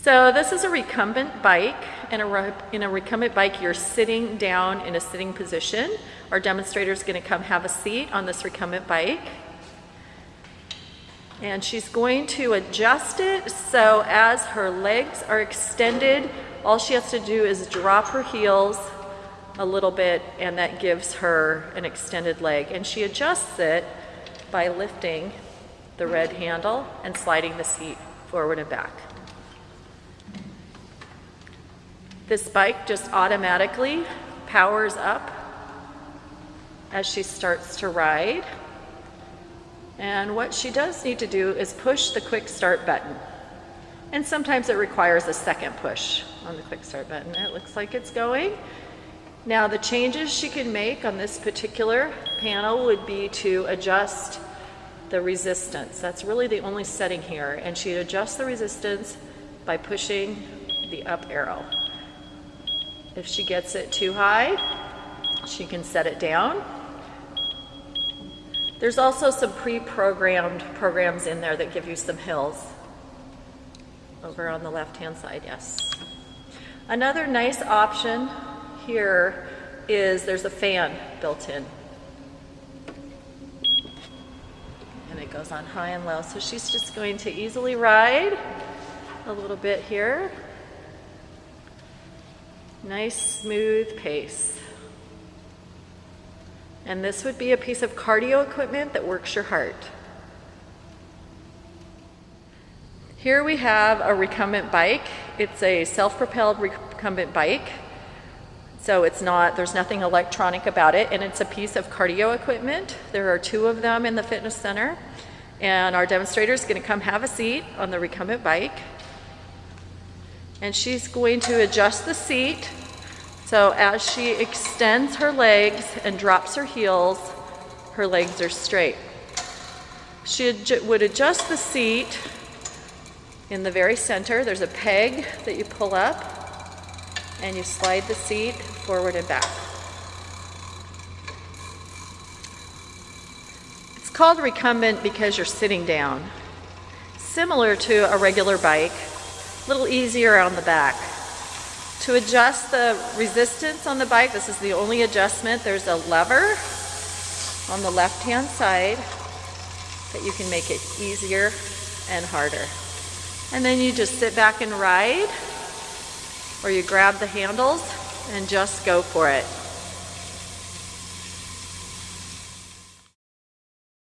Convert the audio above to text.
So this is a recumbent bike. In a, in a recumbent bike, you're sitting down in a sitting position. Our demonstrator is going to come have a seat on this recumbent bike. And she's going to adjust it so as her legs are extended, all she has to do is drop her heels a little bit and that gives her an extended leg. And she adjusts it by lifting the red handle and sliding the seat forward and back. This bike just automatically powers up as she starts to ride. And what she does need to do is push the quick start button. And sometimes it requires a second push on the quick start button. It looks like it's going. Now the changes she can make on this particular panel would be to adjust the resistance. That's really the only setting here. And she'd adjust the resistance by pushing the up arrow. If she gets it too high, she can set it down there's also some pre-programmed programs in there that give you some hills. Over on the left-hand side, yes. Another nice option here is there's a fan built in. And it goes on high and low. So she's just going to easily ride a little bit here. Nice smooth pace. And this would be a piece of cardio equipment that works your heart. Here we have a recumbent bike. It's a self-propelled recumbent bike. So it's not, there's nothing electronic about it, and it's a piece of cardio equipment. There are two of them in the fitness center. And our demonstrator is gonna come have a seat on the recumbent bike. And she's going to adjust the seat so as she extends her legs and drops her heels, her legs are straight. She would adjust the seat in the very center. There's a peg that you pull up and you slide the seat forward and back. It's called recumbent because you're sitting down. Similar to a regular bike, a little easier on the back. To adjust the resistance on the bike, this is the only adjustment. There's a lever on the left-hand side that you can make it easier and harder. And then you just sit back and ride, or you grab the handles and just go for it.